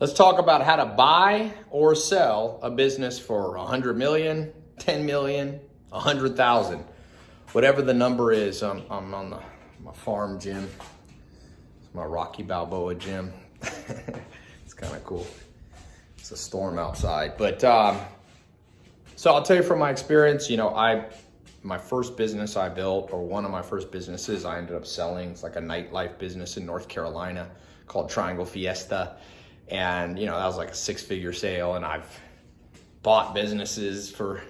Let's talk about how to buy or sell a business for 100 million, 10 million, 100,000. Whatever the number is, I'm, I'm on the, my farm gym. It's my Rocky Balboa gym. it's kind of cool. It's a storm outside. But um, so I'll tell you from my experience, you know, I my first business I built, or one of my first businesses I ended up selling. It's like a nightlife business in North Carolina called Triangle Fiesta and, you know, that was like a six figure sale. And I've bought businesses for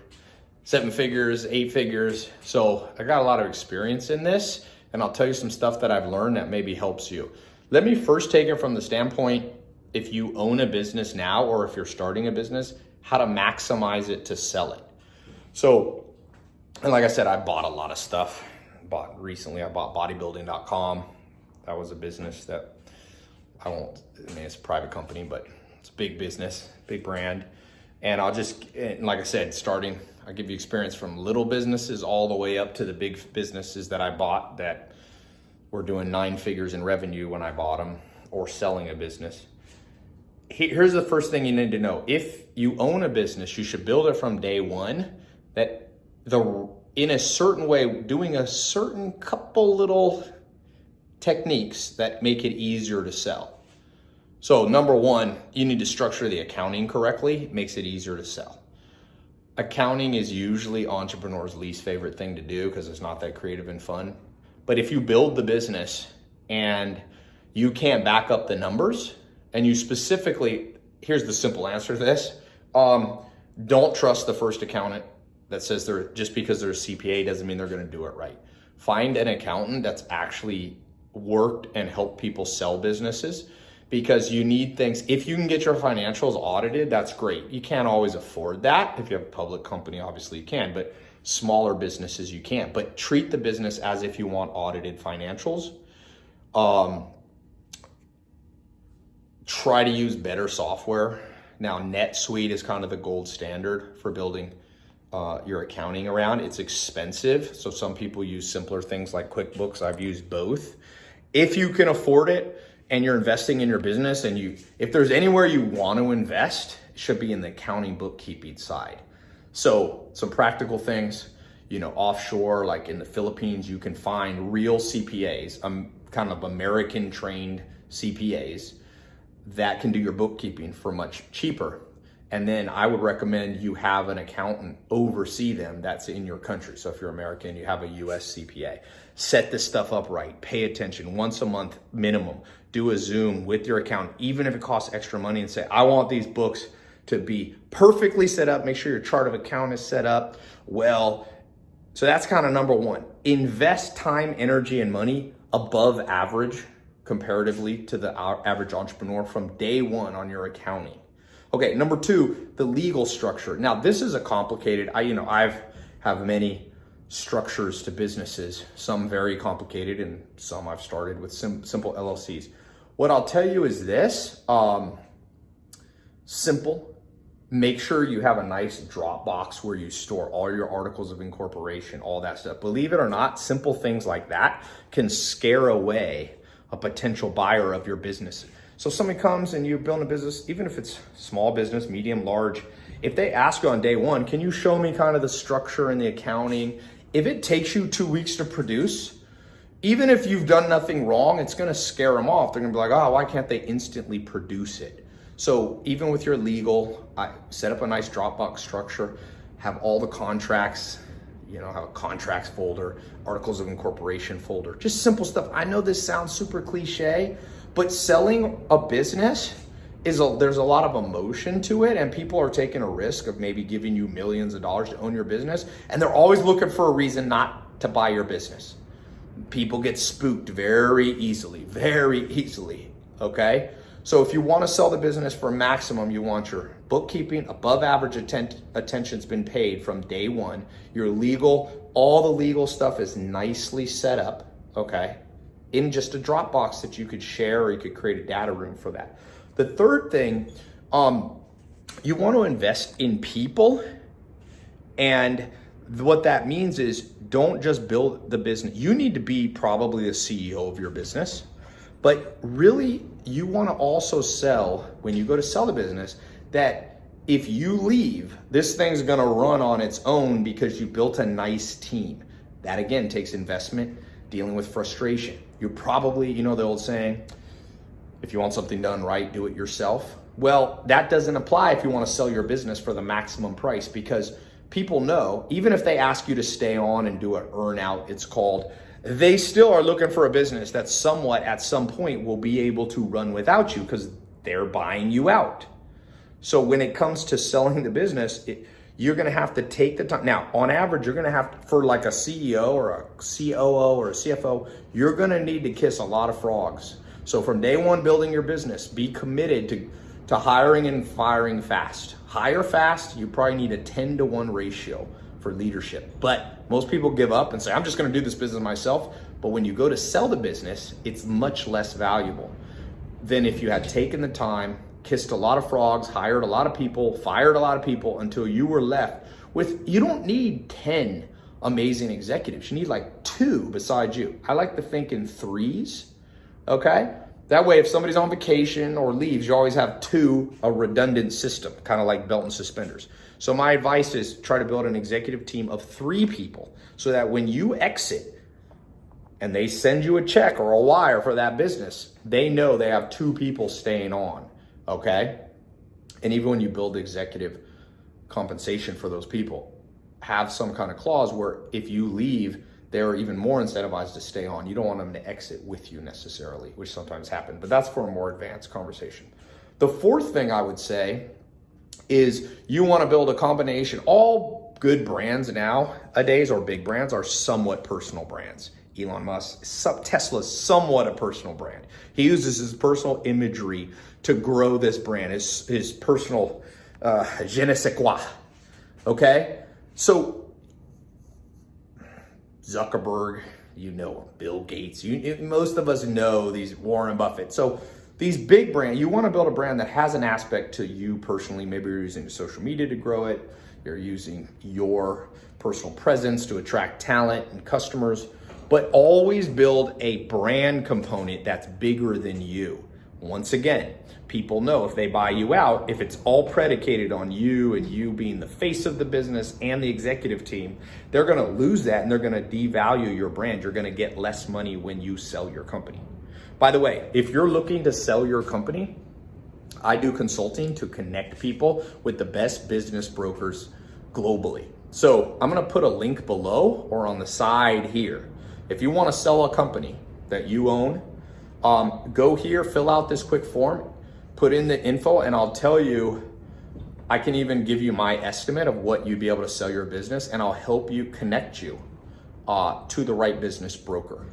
seven figures, eight figures. So I got a lot of experience in this. And I'll tell you some stuff that I've learned that maybe helps you. Let me first take it from the standpoint if you own a business now or if you're starting a business, how to maximize it to sell it. So, and like I said, I bought a lot of stuff. Bought recently, I bought bodybuilding.com. That was a business that I won't, I mean, it's a private company, but it's a big business, big brand. And I'll just, and like I said, starting, I'll give you experience from little businesses all the way up to the big businesses that I bought that were doing nine figures in revenue when I bought them or selling a business. Here's the first thing you need to know. If you own a business, you should build it from day one that the in a certain way, doing a certain couple little techniques that make it easier to sell. So number one, you need to structure the accounting correctly. It makes it easier to sell. Accounting is usually entrepreneurs' least favorite thing to do because it's not that creative and fun. But if you build the business and you can't back up the numbers and you specifically, here's the simple answer to this. Um, don't trust the first accountant that says they're just because they're a CPA doesn't mean they're going to do it right. Find an accountant that's actually worked and helped people sell businesses because you need things. If you can get your financials audited, that's great. You can't always afford that. If you have a public company, obviously you can, but smaller businesses you can't. But treat the business as if you want audited financials. Um, try to use better software. Now, NetSuite is kind of the gold standard for building uh, your accounting around. It's expensive, so some people use simpler things like QuickBooks. I've used both if you can afford it and you're investing in your business and you, if there's anywhere you want to invest, it should be in the accounting bookkeeping side. So some practical things, you know, offshore, like in the Philippines, you can find real CPAs, um, kind of American trained CPAs that can do your bookkeeping for much cheaper. And then I would recommend you have an accountant oversee them that's in your country. So if you're American, you have a US CPA. Set this stuff up right. Pay attention once a month minimum. Do a Zoom with your accountant, even if it costs extra money and say, I want these books to be perfectly set up. Make sure your chart of account is set up well. So that's kind of number one. Invest time, energy, and money above average comparatively to the average entrepreneur from day one on your accounting. Okay, number two, the legal structure. Now, this is a complicated, I, you know, I've have many structures to businesses, some very complicated and some I've started with sim simple LLCs. What I'll tell you is this, um, simple, make sure you have a nice Dropbox where you store all your articles of incorporation, all that stuff. Believe it or not, simple things like that can scare away a potential buyer of your business. So somebody comes and you're building a business, even if it's small business, medium, large, if they ask you on day one, can you show me kind of the structure and the accounting? If it takes you two weeks to produce, even if you've done nothing wrong, it's gonna scare them off. They're gonna be like, oh, why can't they instantly produce it? So even with your legal, I set up a nice Dropbox structure, have all the contracts, you know, have a contracts folder, articles of incorporation folder, just simple stuff. I know this sounds super cliche, but selling a business is a, there's a lot of emotion to it and people are taking a risk of maybe giving you millions of dollars to own your business and they're always looking for a reason not to buy your business. People get spooked very easily, very easily, okay? So if you want to sell the business for maximum, you want your bookkeeping, above average atten attention's been paid from day one. Your legal, all the legal stuff is nicely set up, okay? In just a Dropbox that you could share or you could create a data room for that. The third thing, um, you want to invest in people. And what that means is don't just build the business. You need to be probably the CEO of your business, But really, you want to also sell when you go to sell the business that if you leave, this thing's going to run on its own because you built a nice team. That again takes investment, dealing with frustration. You're probably, you know, the old saying, if you want something done right, do it yourself. Well, that doesn't apply if you want to sell your business for the maximum price because people know, even if they ask you to stay on and do an earn out, it's called, they still are looking for a business that somewhat at some point will be able to run without you because they're buying you out. So when it comes to selling the business, it, you're going to have to take the time. Now, on average, you're going to have to, for like a CEO or a COO or a CFO, you're going to need to kiss a lot of frogs. So from day one, building your business, be committed to, to hiring and firing fast. Hire fast, you probably need a 10 to 1 ratio for leadership. But most people give up and say, I'm just going to do this business myself. But when you go to sell the business, it's much less valuable than if you had taken the time kissed a lot of frogs, hired a lot of people, fired a lot of people until you were left with, you don't need 10 amazing executives. You need like two besides you. I like to think in threes, okay? That way, if somebody's on vacation or leaves, you always have two, a redundant system, kind of like belt and suspenders. So my advice is try to build an executive team of three people so that when you exit and they send you a check or a wire for that business, they know they have two people staying on okay? And even when you build executive compensation for those people, have some kind of clause where if you leave, they're even more incentivized to stay on. You don't want them to exit with you necessarily, which sometimes happen, but that's for a more advanced conversation. The fourth thing I would say is you want to build a combination. All good brands now, nowadays or big brands are somewhat personal brands. Elon Musk, Tesla's somewhat a personal brand. He uses his personal imagery to grow this brand, his, his personal uh, je ne sais quoi. Okay? So, Zuckerberg, you know him, Bill Gates, you, most of us know these Warren Buffett. So, these big brands, you want to build a brand that has an aspect to you personally. Maybe you're using social media to grow it. You're using your personal presence to attract talent and customers, but always build a brand component that's bigger than you. Once again, people know if they buy you out, if it's all predicated on you and you being the face of the business and the executive team, they're to lose that and they're to devalue your brand. You're to get less money when you sell your company. By the way, if you're looking to sell your company, I do consulting to connect people with the best business brokers globally. So I'm to put a link below or on the side here. If you want to sell a company that you own, um, go here, fill out this quick form put in the info and I'll tell you, I can even give you my estimate of what you'd be able to sell your business and I'll help you connect you uh, to the right business broker.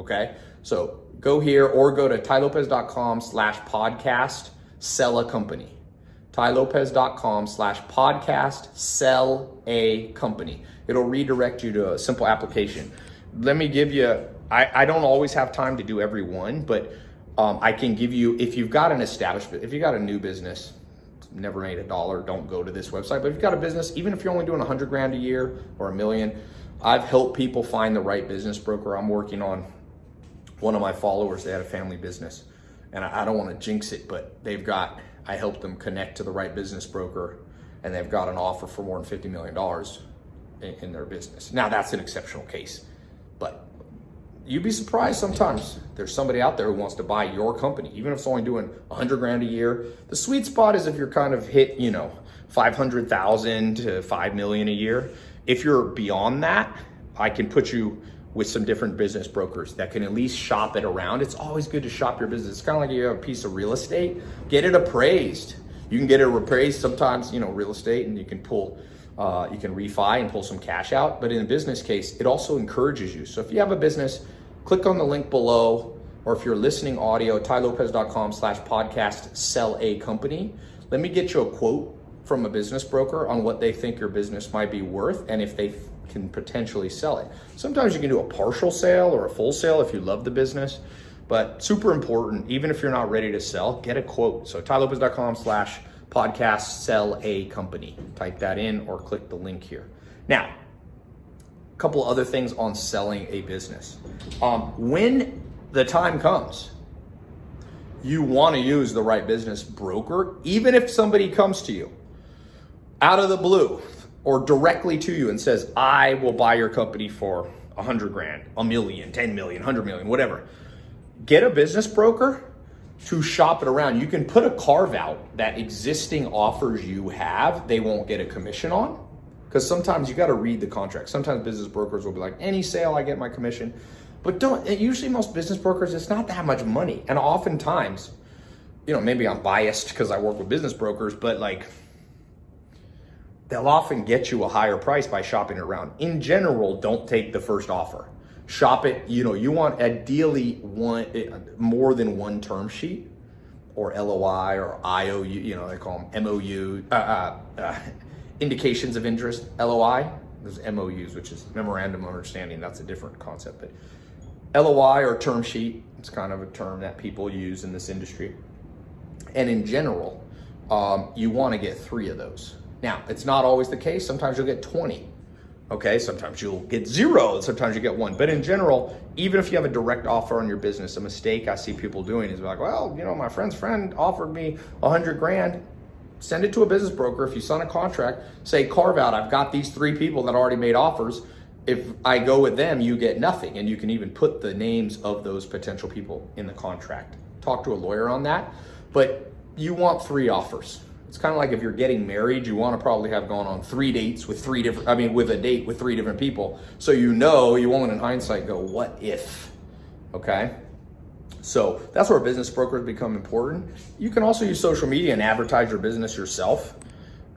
Okay. So go here or go to tailopez.com slash podcast, sell a company. tailopez.com slash podcast, sell a company. It'll redirect you to a simple application. Let me give you, I, I don't always have time to do every one, but um, I can give you, if you've got an establishment, if you've got a new business, never made a dollar, don't go to this website. But if you've got a business, even if you're only doing a hundred grand a year or a million, I've helped people find the right business broker. I'm working on one of my followers, they had a family business and I, I don't want to jinx it, but they've got, I helped them connect to the right business broker and they've got an offer for more than $50 million in, in their business. Now that's an exceptional case, you'd be surprised sometimes there's somebody out there who wants to buy your company, even if it's only doing 100 grand a year. The sweet spot is if you're kind of hit, you know, 500,000 to 5 million a year. If you're beyond that, I can put you with some different business brokers that can at least shop it around. It's always good to shop your business. It's kind of like you have a piece of real estate, get it appraised. You can get it appraised sometimes, you know, real estate and you can pull uh, you can refi and pull some cash out. But in a business case, it also encourages you. So if you have a business, click on the link below, or if you're listening audio, tailopez.com slash podcast, sell a company. Let me get you a quote from a business broker on what they think your business might be worth and if they can potentially sell it. Sometimes you can do a partial sale or a full sale if you love the business, but super important, even if you're not ready to sell, get a quote. So tailopez.com slash podcast sell a company. Type that in or click the link here. Now, couple other things on selling a business. Um, when the time comes you want to use the right business broker, even if somebody comes to you out of the blue or directly to you and says, I will buy your company for a hundred grand, a million, 10 million, 100 million, whatever. Get a business broker to shop it around. You can put a carve out that existing offers you have, they won't get a commission on. Because sometimes you got to read the contract. Sometimes business brokers will be like, any sale, I get my commission. But don't, usually most business brokers, it's not that much money. And oftentimes, you know, maybe I'm biased because I work with business brokers, but like, they'll often get you a higher price by shopping around. In general, don't take the first offer. Shop it, you know, you want ideally one eh, more than one term sheet or LOI or IOU, you know, they call them MOU, uh, uh, uh, indications of interest, LOI. There's MOUs, which is memorandum of understanding. That's a different concept, but LOI or term sheet, it's kind of a term that people use in this industry. And in general, um, you want to get three of those. Now, it's not always the case. Sometimes you'll get 20. Okay, sometimes you'll get zero, sometimes you get one. But in general, even if you have a direct offer on your business, a mistake I see people doing is like, well, you know, my friend's friend offered me a hundred grand. Send it to a business broker. If you sign a contract, say carve out, I've got these three people that already made offers if I go with them, you get nothing. And you can even put the names of those potential people in the contract. Talk to a lawyer on that. But you want three offers. It's kind of like if you're getting married, you want to probably have gone on three dates with three different, I mean, with a date with three different people. So you know, you won't in hindsight go, what if? Okay. So that's where business brokers become important. You can also use social media and advertise your business yourself.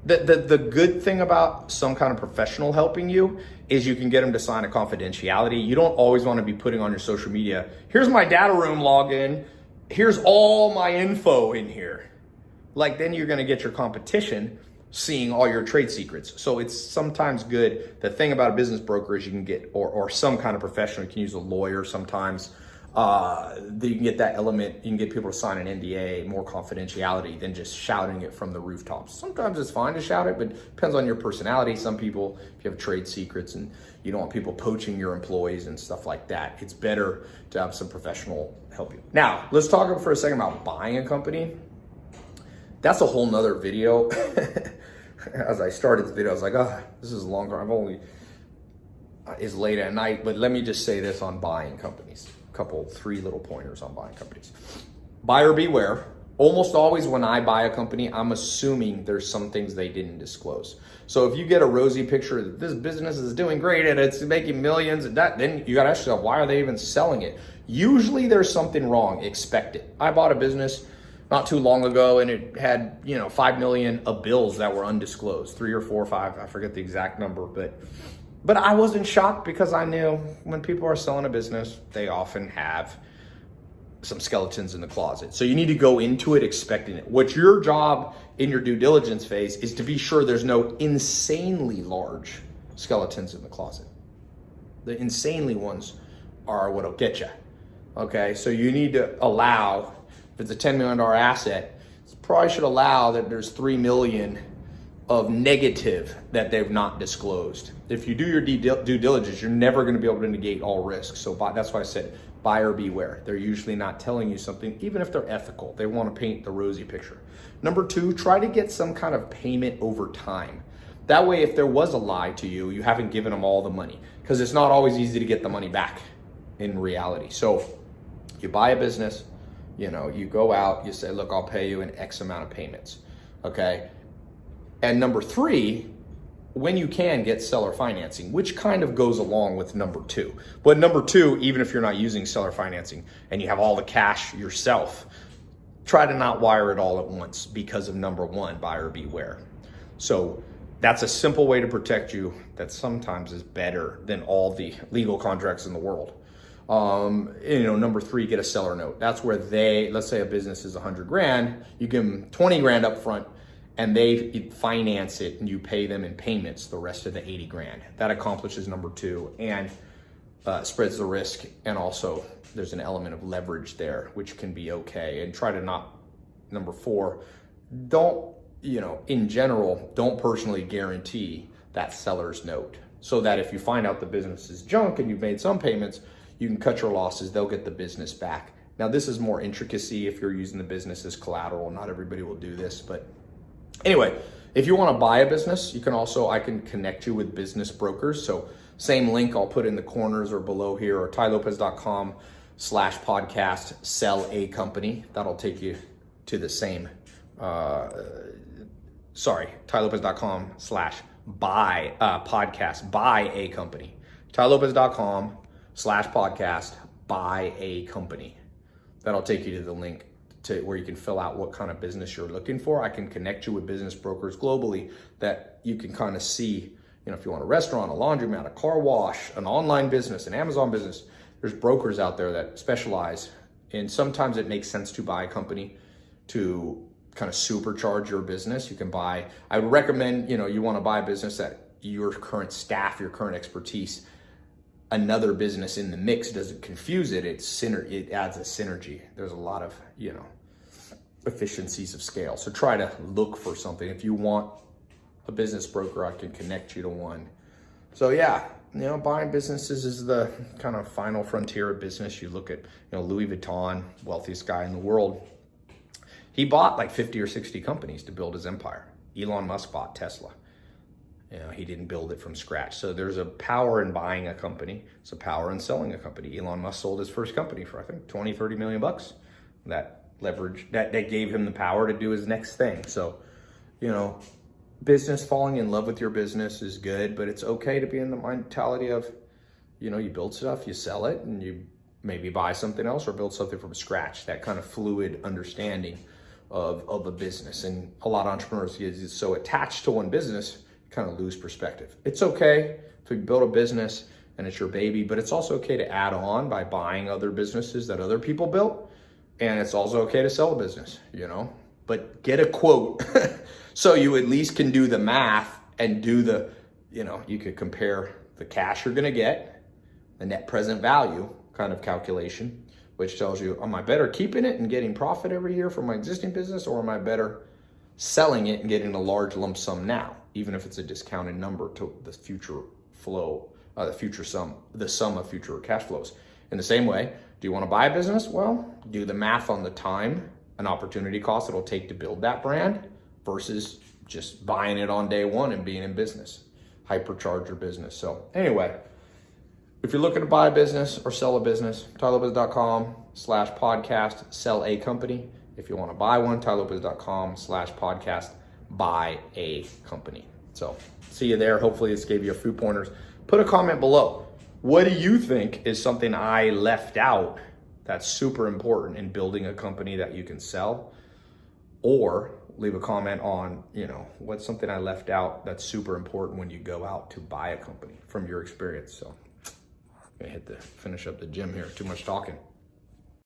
The, the, the good thing about some kind of professional helping you is you can get them to sign a confidentiality. You don't always want to be putting on your social media, here's my data room login, here's all my info in here. Like then you're going to get your competition seeing all your trade secrets. So it's sometimes good. The thing about a business broker is you can get, or, or some kind of professional, you can use a lawyer sometimes uh, you can get that element, you can get people to sign an NDA, more confidentiality than just shouting it from the rooftops. Sometimes it's fine to shout it, but it depends on your personality. Some people, if you have trade secrets and you don't want people poaching your employees and stuff like that, it's better to have some professional help you. Now, let's talk for a second about buying a company. That's a whole nother video. As I started the video, I was like, oh, this is longer. I've only, uh, is late at night, but let me just say this on buying companies couple, three little pointers on buying companies. Buyer beware. Almost always when I buy a company, I'm assuming there's some things they didn't disclose. So if you get a rosy picture that this business is doing great and it's making millions and that, then you gotta ask yourself, why are they even selling it? Usually there's something wrong, expect it. I bought a business not too long ago and it had, you know, 5 million of bills that were undisclosed, three or four or five, I forget the exact number, but but I wasn't shocked because I knew when people are selling a business, they often have some skeletons in the closet. So you need to go into it expecting it. What's your job in your due diligence phase is to be sure there's no insanely large skeletons in the closet. The insanely ones are what'll get you. Okay, so you need to allow, if it's a $10 million asset, probably should allow that there's 3 million of negative that they've not disclosed. If you do your due diligence, you're never going to be able to negate all risks. So that's why I said buyer beware. They're usually not telling you something, even if they're ethical. They want to paint the rosy picture. Number two, try to get some kind of payment over time. That way, if there was a lie to you, you haven't given them all the money because it's not always easy to get the money back in reality. So you buy a business, you know, you go out, you say, look, I'll pay you an X amount of payments. Okay and number three, when you can get seller financing, which kind of goes along with number two. But number two, even if you're not using seller financing and you have all the cash yourself, try to not wire it all at once because of number one, buyer beware. So that's a simple way to protect you that sometimes is better than all the legal contracts in the world. Um, you know, number three, get a seller note. That's where they, let's say a business is hundred grand, you give them 20 grand up front and they finance it and you pay them in payments the rest of the 80 grand. That accomplishes number two and uh, spreads the risk. And also there's an element of leverage there, which can be okay. And try to not, number four, don't, you know, in general, don't personally guarantee that seller's note so that if you find out the business is junk and you've made some payments, you can cut your losses, they'll get the business back Now, this is more intricacy if you're using the business as collateral. Not everybody will do this, but anyway, if you want to buy a business, you can also, I can connect you with business brokers. So same link I'll put in the corners or below here or tailopez.com slash podcast, sell a company. That'll take you to the same, uh, sorry, tailopez.com slash buy uh, podcast, buy a company. tailopez.com slash podcast, buy a company. That'll take you to the link to where you can fill out what kind of business you're looking for. I can connect you with business brokers globally that you can kind of see, you know, if you want a restaurant, a laundromat, a car wash, an online business, an Amazon business, there's brokers out there that specialize. And sometimes it makes sense to buy a company to kind of supercharge your business. You can buy, I would recommend, you know, you want to buy a business that your current staff, your current expertise another business in the mix doesn't confuse it. It's syner- it adds a synergy. There's a lot of, you know, efficiencies of scale. So try to look for something. If you want a business broker, I can connect you to one. So yeah, you know, buying businesses is the kind of final frontier of business. You look at, you know, Louis Vuitton, wealthiest guy in the world. He bought like 50 or 60 companies to build his empire. Elon Musk bought Tesla. You know, he didn't build it from scratch. So there's a power in buying a company. It's a power in selling a company. Elon Musk sold his first company for, I think, 20, 30 million bucks. That leverage, that, that gave him the power to do his next thing. So, you know, business, falling in love with your business is good, but it's okay to be in the mentality of, you know, you build stuff, you sell it, and you maybe buy something else or build something from scratch. That kind of fluid understanding of, of a business. And a lot of entrepreneurs get so attached to one business kind of lose perspective. It's okay to build a business and it's your baby, but it's also okay to add on by buying other businesses that other people built. And it's also okay to sell a business, you know, but get a quote so you at least can do the math and do the, you know, you could compare the cash you're going to get, the net present value kind of calculation, which tells you, am I better keeping it and getting profit every year from my existing business or am I better selling it and getting a large lump sum now? Even if it's a discounted number to the future flow, uh, the future sum, the sum of future cash flows. In the same way, do you want to buy a business? Well, do the math on the time and opportunity cost it'll take to build that brand versus just buying it on day one and being in business, hypercharge your business. So anyway, if you're looking to buy a business or sell a business, tailopez.com slash podcast, sell a company. If you want to buy one, tailopez.com slash podcast, buy a company. So see you there. Hopefully this gave you a few pointers. Put a comment below. What do you think is something I left out that's super important in building a company that you can sell? Or leave a comment on, you know, what's something I left out that's super important when you go out to buy a company from your experience. So I'm gonna hit the finish up the gym here. Too much talking.